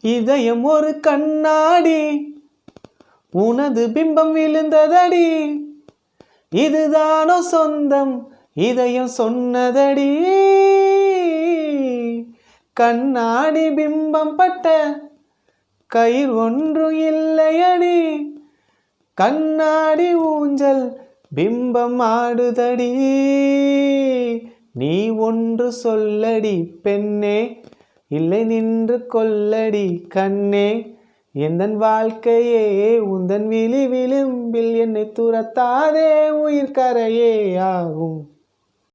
இதயம் ஒரு கண்ணாடி. உனது பிம்பம் விழுந்ததடி. இதுதானோ சொந்தம்? இதயம் சொன்னதடி. கண்ணாடி பிம்பம் பட்ட கயிர் ஒன்றும் இல்லையடி. கண்ணாடி ஊஞ்சல் பிம்பம் ஆடுதடி. நீ ஒன்று சொல்லடி பெண்ணே. இல்லை நின்று கொல்லடி கண்ணே. எந்தன் வாழ்க்கையே உந்தன் விழி விளிம்பில் என்னை துரத்தாதே. உயிர் கரையே ஆகும்.